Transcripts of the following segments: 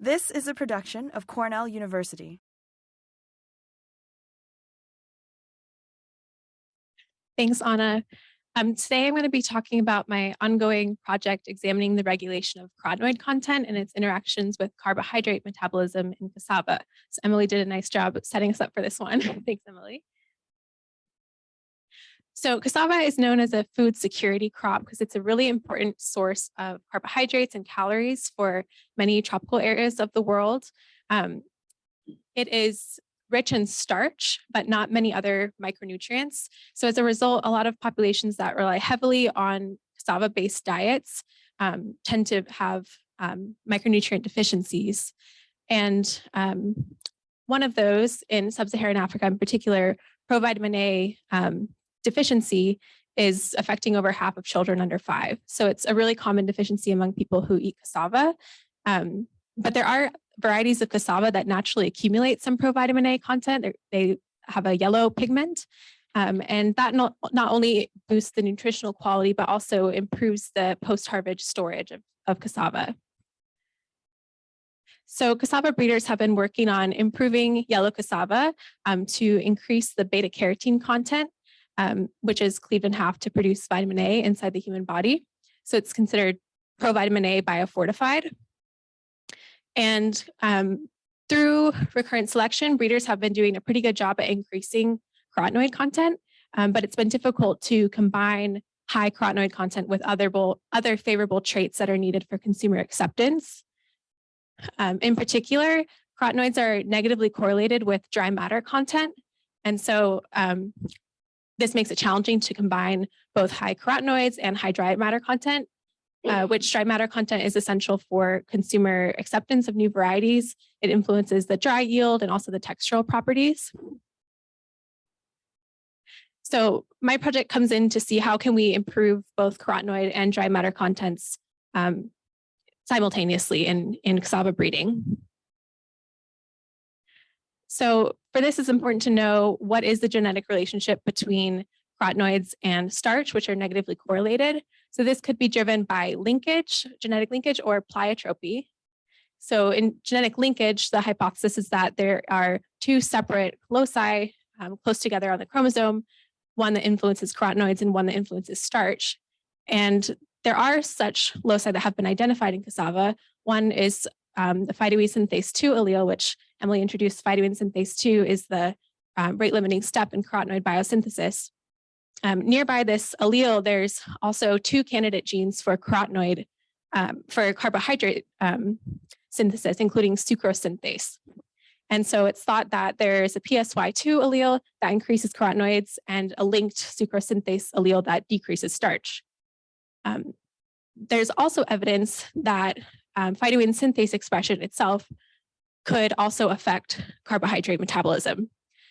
This is a production of Cornell University. Thanks, Anna. Um, today I'm going to be talking about my ongoing project examining the regulation of carotenoid content and its interactions with carbohydrate metabolism in cassava. So Emily did a nice job setting us up for this one. Thanks, Emily. So cassava is known as a food security crop because it's a really important source of carbohydrates and calories for many tropical areas of the world. Um, it is rich in starch, but not many other micronutrients. So as a result, a lot of populations that rely heavily on cassava-based diets um, tend to have um, micronutrient deficiencies. And um, one of those in sub-Saharan Africa in particular, provitamin A um, deficiency is affecting over half of children under five. So it's a really common deficiency among people who eat cassava. Um, but there are varieties of cassava that naturally accumulate some provitamin A content. They're, they have a yellow pigment. Um, and that not, not only boosts the nutritional quality, but also improves the post-harvest storage of, of cassava. So cassava breeders have been working on improving yellow cassava um, to increase the beta carotene content um, which is cleaved in half to produce vitamin A inside the human body. So it's considered provitamin A biofortified. And um, through recurrent selection, breeders have been doing a pretty good job at increasing carotenoid content, um, but it's been difficult to combine high carotenoid content with other, other favorable traits that are needed for consumer acceptance. Um, in particular, carotenoids are negatively correlated with dry matter content. And so um, this makes it challenging to combine both high carotenoids and high dry matter content, uh, which dry matter content is essential for consumer acceptance of new varieties. It influences the dry yield and also the textural properties. So my project comes in to see how can we improve both carotenoid and dry matter contents um, simultaneously in, in cassava breeding. So for this, it's important to know what is the genetic relationship between carotenoids and starch, which are negatively correlated. So this could be driven by linkage, genetic linkage, or pleiotropy. So in genetic linkage, the hypothesis is that there are two separate loci um, close together on the chromosome, one that influences carotenoids and one that influences starch. And there are such loci that have been identified in cassava. One is um, the phytoene synthase 2 allele, which Emily introduced phytoene synthase 2 is the um, rate limiting step in carotenoid biosynthesis. Um, nearby this allele, there's also two candidate genes for carotenoid, um, for carbohydrate um, synthesis, including sucrose synthase. And so it's thought that there's a PSY2 allele that increases carotenoids and a linked sucrose synthase allele that decreases starch. Um, there's also evidence that um, phytoene synthase expression itself could also affect carbohydrate metabolism.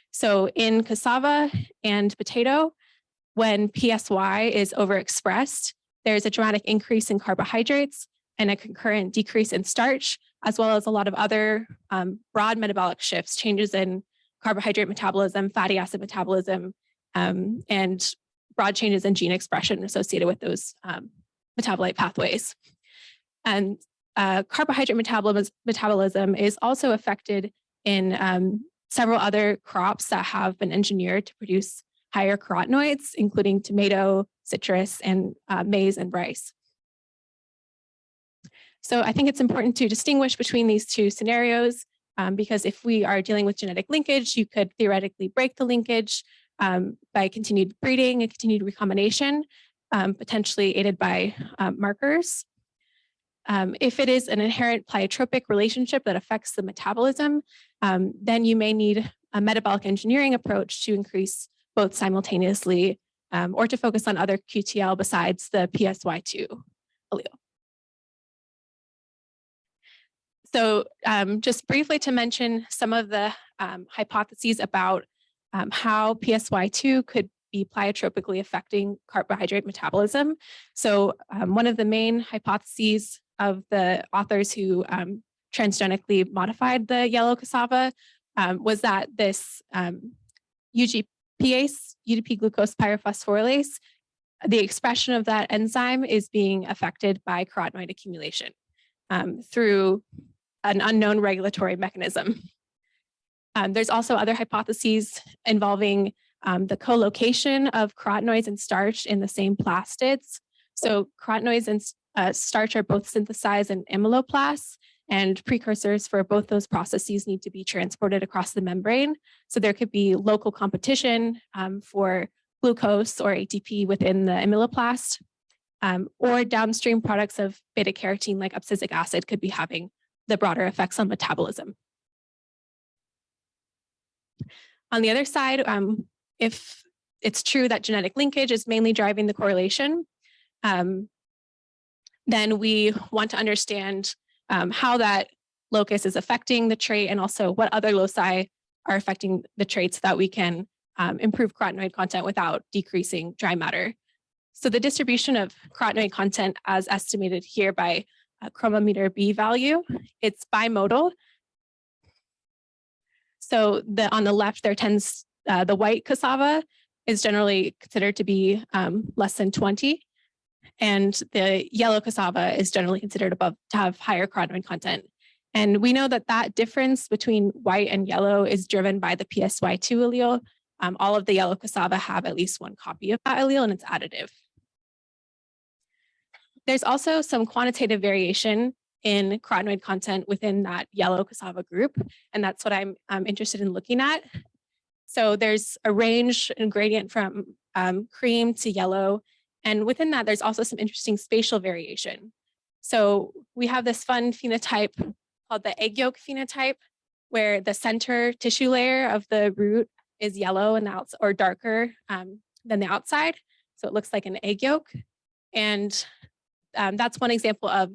So in cassava and potato, when PSY is overexpressed, there's a dramatic increase in carbohydrates and a concurrent decrease in starch, as well as a lot of other um, broad metabolic shifts, changes in carbohydrate metabolism, fatty acid metabolism, um, and broad changes in gene expression associated with those um, metabolite pathways. And uh, carbohydrate metabolism, metabolism is also affected in um, several other crops that have been engineered to produce higher carotenoids, including tomato, citrus, and uh, maize and rice. So I think it's important to distinguish between these two scenarios um, because if we are dealing with genetic linkage, you could theoretically break the linkage um, by continued breeding and continued recombination, um, potentially aided by uh, markers. Um, if it is an inherent pleiotropic relationship that affects the metabolism, um, then you may need a metabolic engineering approach to increase both simultaneously um, or to focus on other QTL besides the PSY2 allele. So um, just briefly to mention some of the um, hypotheses about um, how PSY2 could be pleiotropically affecting carbohydrate metabolism. So one of the main hypotheses of the authors who um, transgenically modified the yellow cassava um, was that this um, UGPase, UDP glucose pyrophosphorylase, the expression of that enzyme is being affected by carotenoid accumulation um, through an unknown regulatory mechanism. Um, there's also other hypotheses involving um, the co-location of carotenoids and starch in the same plastids. So carotenoids and uh, starch are both synthesized in amyloplasts and precursors for both those processes need to be transported across the membrane. So there could be local competition um, for glucose or ATP within the amyloplast, um, or downstream products of beta carotene like abscisic acid could be having the broader effects on metabolism. On the other side, um, if it's true that genetic linkage is mainly driving the correlation, um, then we want to understand um, how that locus is affecting the trait and also what other loci are affecting the traits so that we can um, improve carotenoid content without decreasing dry matter. So the distribution of carotenoid content as estimated here by a chromometer B value, it's bimodal. So the on the left there tends, uh, the white cassava is generally considered to be um, less than 20 and the yellow cassava is generally considered above to have higher carotenoid content. And we know that that difference between white and yellow is driven by the PSY2 allele. Um, all of the yellow cassava have at least one copy of that allele and it's additive. There's also some quantitative variation in carotenoid content within that yellow cassava group, and that's what I'm interested in looking at. So there's a range and gradient from um, cream to yellow and within that, there's also some interesting spatial variation. So we have this fun phenotype called the egg yolk phenotype, where the center tissue layer of the root is yellow and the or darker um, than the outside. So it looks like an egg yolk. And um, that's one example of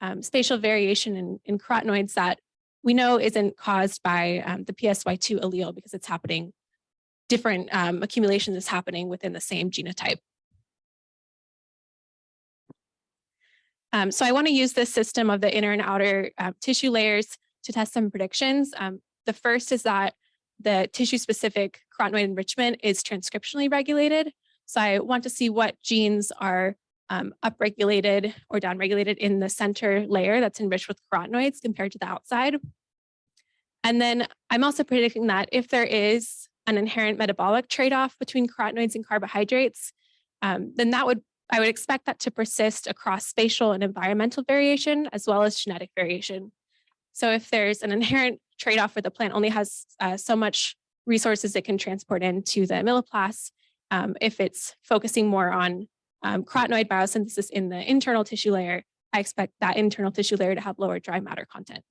um, spatial variation in, in, carotenoids that we know isn't caused by um, the PSY2 allele because it's happening, different um, accumulations is happening within the same genotype. Um, so I want to use this system of the inner and outer uh, tissue layers to test some predictions. Um, the first is that the tissue specific carotenoid enrichment is transcriptionally regulated. So I want to see what genes are um, upregulated or downregulated in the center layer that's enriched with carotenoids compared to the outside. And then I'm also predicting that if there is an inherent metabolic trade-off between carotenoids and carbohydrates, um, then that would I would expect that to persist across spatial and environmental variation, as well as genetic variation. So if there's an inherent trade-off where the plant only has uh, so much resources it can transport into the amyloplast, um, if it's focusing more on um, carotenoid biosynthesis in the internal tissue layer, I expect that internal tissue layer to have lower dry matter content.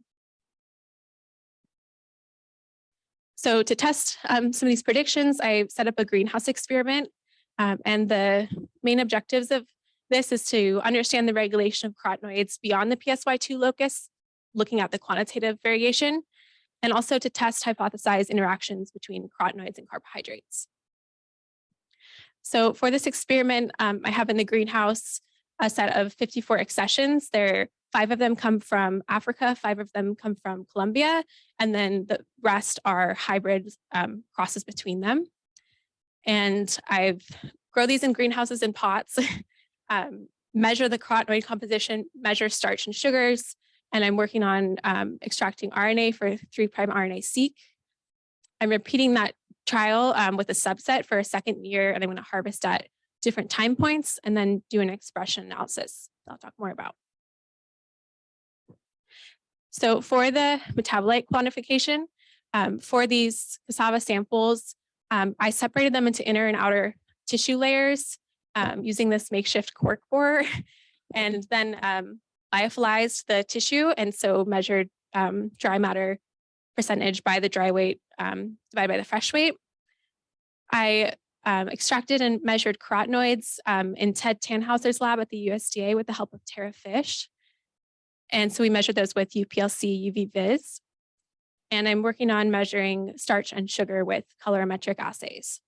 So to test um, some of these predictions, I set up a greenhouse experiment um, and the main objectives of this is to understand the regulation of carotenoids beyond the PSY2 locus, looking at the quantitative variation, and also to test hypothesized interactions between carotenoids and carbohydrates. So for this experiment, um, I have in the greenhouse a set of 54 accessions. There, five of them come from Africa, five of them come from Colombia, and then the rest are hybrid um, crosses between them. And I've grow these in greenhouses in pots, um, measure the carotenoid composition, measure starch and sugars, and I'm working on um, extracting RNA for 3' RNA-seq. I'm repeating that trial um, with a subset for a second year, and I'm going to harvest at different time points and then do an expression analysis I'll talk more about. So for the metabolite quantification, um, for these cassava samples, um, I separated them into inner and outer tissue layers um, using this makeshift cork borer and then um, lyophilized the tissue and so measured um, dry matter percentage by the dry weight um, divided by the fresh weight. I um, extracted and measured carotenoids um, in Ted Thannhauser's lab at the USDA with the help of Tara Fish. And so we measured those with UPLC UV Vis and I'm working on measuring starch and sugar with colorimetric assays.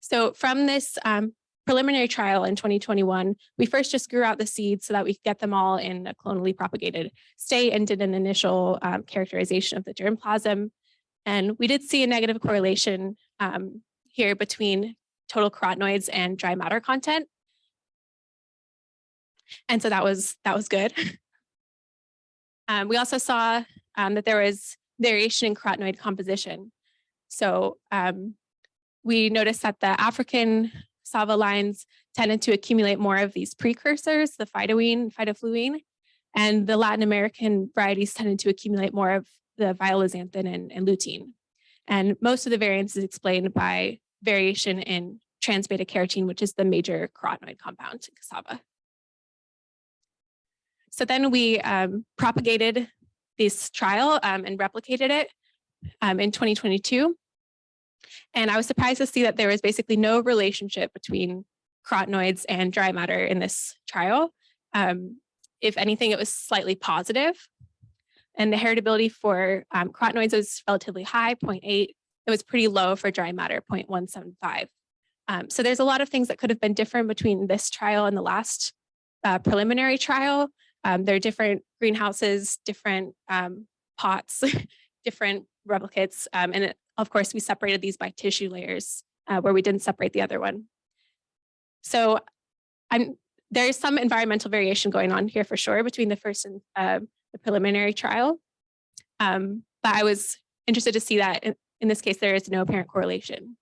So from this um, preliminary trial in 2021, we first just grew out the seeds so that we could get them all in a clonally propagated state and did an initial um, characterization of the germplasm. And we did see a negative correlation um, here between total carotenoids and dry matter content. And so that was that was good. Um, we also saw um, that there was variation in carotenoid composition. So um, we noticed that the African cassava lines tended to accumulate more of these precursors, the phytoene, phytofluene, and the Latin American varieties tended to accumulate more of the violaxanthin and, and lutein. And most of the variance is explained by variation in trans beta carotene, which is the major carotenoid compound in cassava. So then we um, propagated this trial um, and replicated it um, in 2022. And I was surprised to see that there was basically no relationship between carotenoids and dry matter in this trial. Um, if anything, it was slightly positive. And the heritability for um, carotenoids was relatively high, 0.8. It was pretty low for dry matter, 0.175. Um, so there's a lot of things that could have been different between this trial and the last uh, preliminary trial. Um, there are different greenhouses, different um, pots, different replicates. Um, and it, of course, we separated these by tissue layers uh, where we didn't separate the other one. So I'm, there is some environmental variation going on here for sure between the first and uh, the preliminary trial. Um, but I was interested to see that in, in this case, there is no apparent correlation.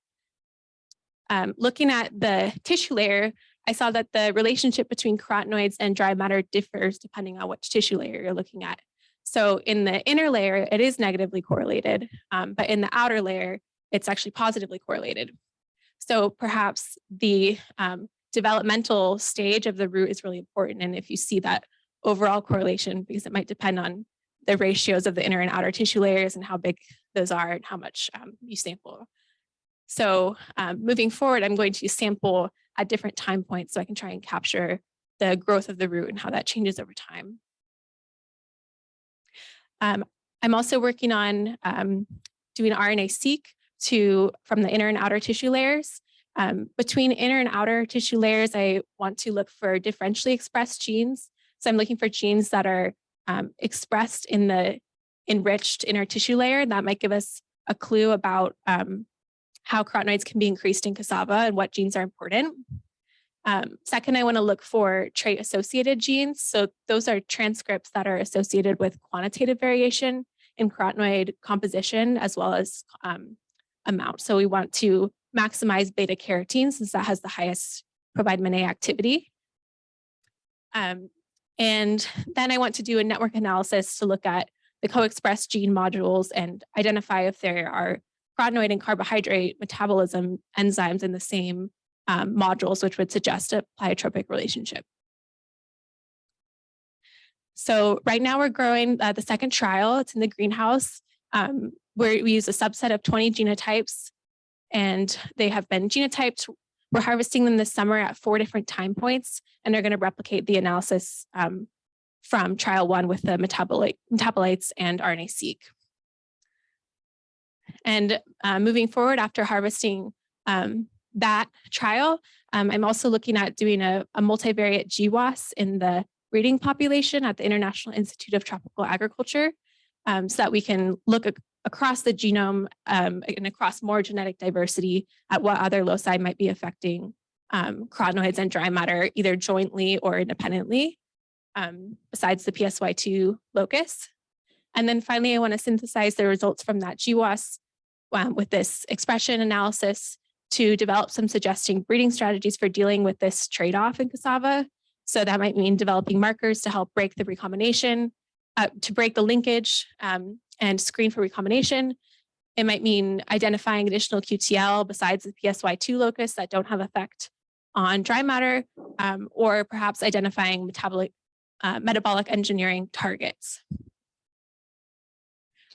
Um, looking at the tissue layer, I saw that the relationship between carotenoids and dry matter differs depending on which tissue layer you're looking at. So in the inner layer, it is negatively correlated, um, but in the outer layer, it's actually positively correlated. So perhaps the um, developmental stage of the root is really important. And if you see that overall correlation, because it might depend on the ratios of the inner and outer tissue layers and how big those are and how much um, you sample. So um, moving forward, I'm going to sample at different time points so I can try and capture the growth of the root and how that changes over time. Um, I'm also working on um, doing RNA-seq to from the inner and outer tissue layers. Um, between inner and outer tissue layers, I want to look for differentially expressed genes. So I'm looking for genes that are um, expressed in the enriched inner tissue layer. That might give us a clue about um, how carotenoids can be increased in cassava and what genes are important. Um, second, I want to look for trait associated genes. So those are transcripts that are associated with quantitative variation in carotenoid composition as well as um, amount. So we want to maximize beta carotene since that has the highest provitamin A activity. Um, and then I want to do a network analysis to look at the co-expressed gene modules and identify if there are carotenoid and carbohydrate metabolism enzymes in the same um, modules, which would suggest a pleiotropic relationship. So right now we're growing uh, the second trial. It's in the greenhouse um, where we use a subset of 20 genotypes and they have been genotyped. We're harvesting them this summer at four different time points and they're going to replicate the analysis um, from trial one with the metabolite, metabolites and RNA-seq. And uh, moving forward after harvesting um, that trial, um, I'm also looking at doing a, a multivariate GWAS in the breeding population at the International Institute of Tropical Agriculture um, so that we can look across the genome um, and across more genetic diversity at what other loci might be affecting um, carotenoids and dry matter either jointly or independently um, besides the PSY2 locus. And then finally, I want to synthesize the results from that GWAS um, with this expression analysis to develop some suggesting breeding strategies for dealing with this trade-off in cassava. So that might mean developing markers to help break the recombination, uh, to break the linkage um, and screen for recombination. It might mean identifying additional QTL besides the PSY2 locus that don't have effect on dry matter, um, or perhaps identifying metabolic, uh, metabolic engineering targets.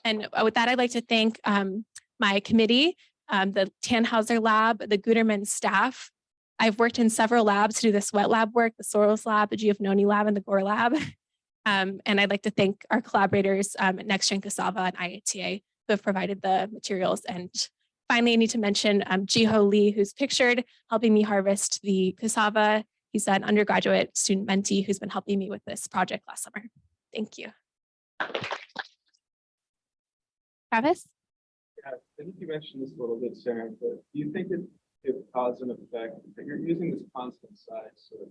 And with that, I'd like to thank um, my committee, um, the Thannhauser lab, the Guterman staff. I've worked in several labs to do this wet lab work, the Soros lab, the Giovannoni lab, and the Gore lab. Um, and I'd like to thank our collaborators um, at NextGen Cassava and IITA who have provided the materials. And finally, I need to mention um, Jiho Lee, who's pictured, helping me harvest the cassava. He's an undergraduate student mentee who's been helping me with this project last summer. Thank you. Travis? I think you mentioned this a little bit, Sarah, but do you think it, it caused an effect that you're using this constant size sort of,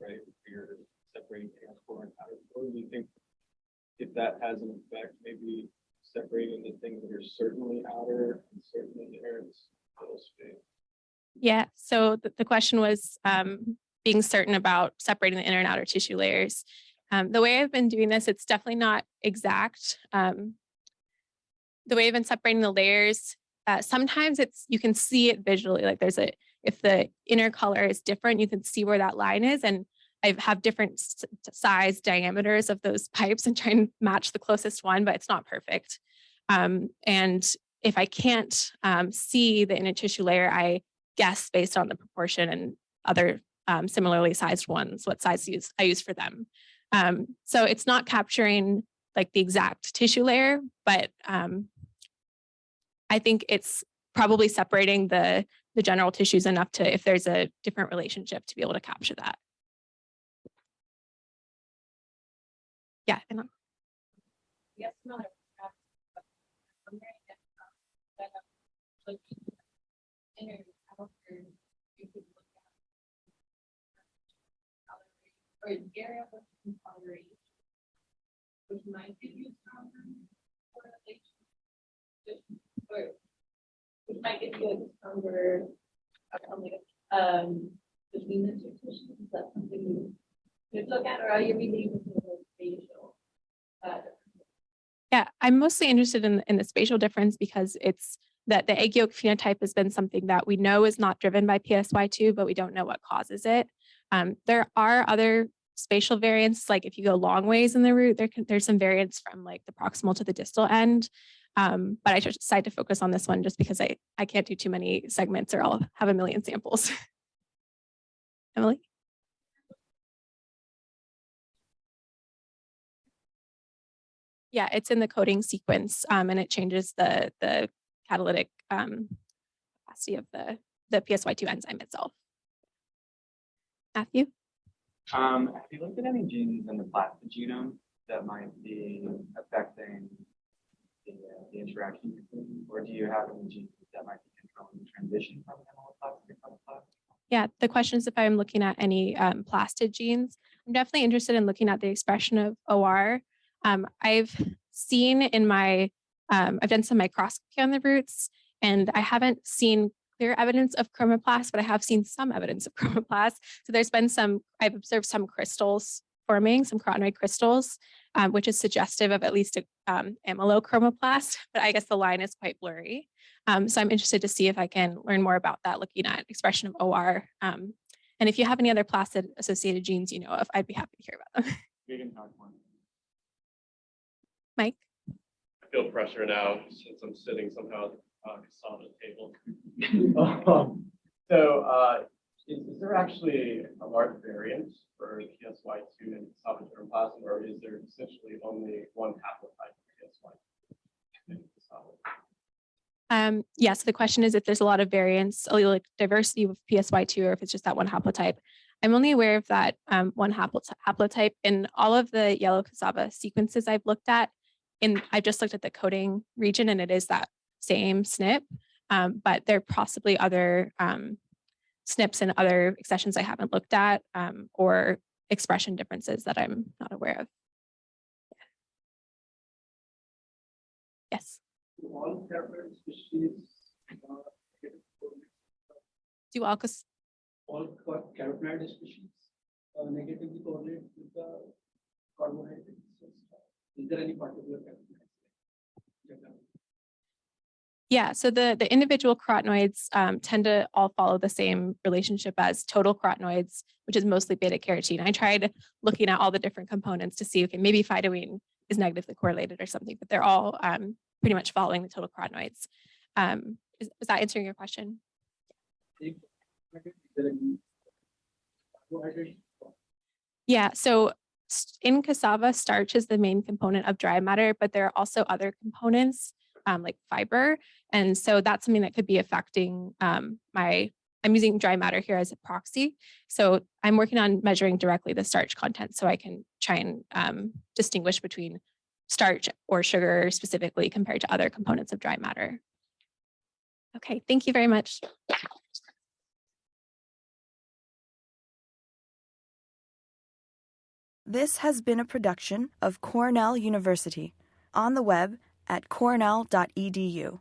right? You're separating transport and outer core. Do you think if that has an effect, maybe separating the things that are certainly outer and certainly inner in this little space. Yeah, so the, the question was um, being certain about separating the inner and outer tissue layers. Um, the way I've been doing this, it's definitely not exact. Um, the way I've been separating the layers, uh, sometimes it's you can see it visually. Like there's a if the inner color is different, you can see where that line is. And I have different size diameters of those pipes and try and match the closest one, but it's not perfect. Um, and if I can't um, see the inner tissue layer, I guess based on the proportion and other um, similarly sized ones, what size use I use for them. Um, so it's not capturing like the exact tissue layer, but um, I think it's probably separating the the general tissues enough to if there's a different relationship to be able to capture that. Yeah, and I'm- Yes, no. I'm wondering if, um, that, like, inner outer, you could look at coloration, Or area of coloration. Which might give you some correlation. Which might give you a stronger, like, um, between the two tissues, is that something you could look at, or are you really looking at the spatial? uh, yeah, I'm mostly interested in in the spatial difference because it's that the egg yolk phenotype has been something that we know is not driven by PSY2, but we don't know what causes it. Um, there are other spatial variants, like if you go long ways in the root, there can, there's some variants from like the proximal to the distal end. Um, but I just decided to focus on this one just because I, I can't do too many segments or I'll have a million samples. Emily? Yeah, it's in the coding sequence um, and it changes the, the catalytic um, capacity of the, the PSY2 enzyme itself. Matthew? Um, have you looked at any genes in the plastid genome that might be affecting the, uh, the interaction between, or do you have any genes that might be controlling the transition from amyloplastic to chromoplast? Yeah, the question is if I'm looking at any um, plastid genes. I'm definitely interested in looking at the expression of OR. Um, I've seen in my, um, I've done some microscopy on the roots, and I haven't seen clear evidence of chromoplast, but I have seen some evidence of chromoplast. So there's been some, I've observed some crystals forming, some carotenoid crystals, um, which is suggestive of at least a um, amylochromoplast, but I guess the line is quite blurry. Um, so I'm interested to see if I can learn more about that, looking at expression of OR. Um, and if you have any other plastid associated genes you know of, I'd be happy to hear about them. Vegan type one. Mike? I feel pressure now since I'm sitting somehow at the uh, cassava table. Um, So, uh, is, is there actually a large variance for PSY two and cassava germplasm, or is there essentially only one haplotype of PSY? in cassava? Um, yeah, so the question is if there's a lot of variance, allelic diversity with PSY2, or if it's just that one haplotype. I'm only aware of that um, one haplotype in all of the yellow cassava sequences I've looked at. In I've just looked at the coding region and it is that same SNP, um, but there are possibly other um, SNPs and other accessions I haven't looked at um, or expression differences that I'm not aware of. Yes, Do all carotenoid species, uh, get correlated? do all cas- all carotenoid species uh, negatively correlate with the carbohydrates? Is there any particular carotenoid? Yeah, so the, the individual carotenoids um, tend to all follow the same relationship as total carotenoids, which is mostly beta carotene. I tried looking at all the different components to see, okay, maybe phytoene is negatively correlated or something, but they're all um, pretty much following the total carotenoids. Um, is, is that answering your question? Yeah, so in cassava, starch is the main component of dry matter, but there are also other components um, like fiber. And so that's something that could be affecting um, my, I'm using dry matter here as a proxy. So I'm working on measuring directly the starch content so I can try and um, distinguish between starch or sugar specifically compared to other components of dry matter. Okay, thank you very much. This has been a production of Cornell University on the web at cornell.edu.